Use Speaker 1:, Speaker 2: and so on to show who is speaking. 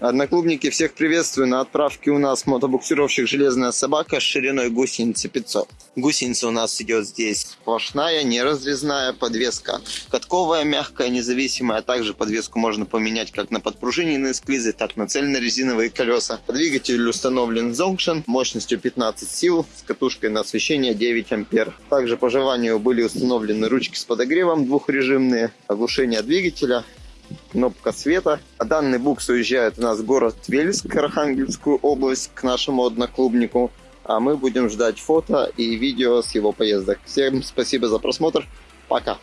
Speaker 1: Одноклубники, всех приветствую. На отправке у нас мотобуксировщик «Железная собака» с шириной гусеницы 500. Гусеница у нас идет здесь сплошная, не разрезная, подвеска катковая, мягкая, независимая. Также подвеску можно поменять как на подпружиненные склизы, так на цельнорезиновые колеса. Двигатель установлен Zonction мощностью 15 сил с катушкой на освещение 9 ампер. Также по желанию были установлены ручки с подогревом двухрежимные, оглушение двигателя, кнопка света. Данный букс уезжает у нас в город Вельск, Архангельскую область, к нашему одноклубнику. А мы будем ждать фото и видео с его поездок. Всем спасибо за просмотр. Пока.